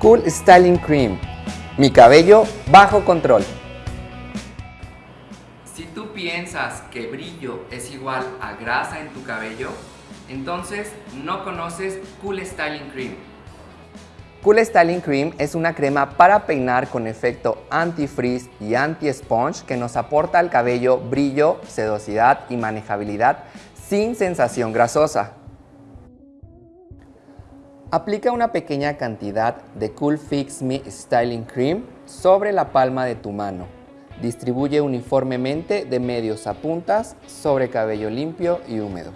Cool Styling Cream. Mi cabello bajo control. Si tú piensas que brillo es igual a grasa en tu cabello, entonces no conoces Cool Styling Cream. Cool Styling Cream es una crema para peinar con efecto anti-frizz y anti-sponge que nos aporta al cabello brillo, sedosidad y manejabilidad sin sensación grasosa. Aplica una pequeña cantidad de Cool Fix Me Styling Cream sobre la palma de tu mano. Distribuye uniformemente de medios a puntas sobre cabello limpio y húmedo.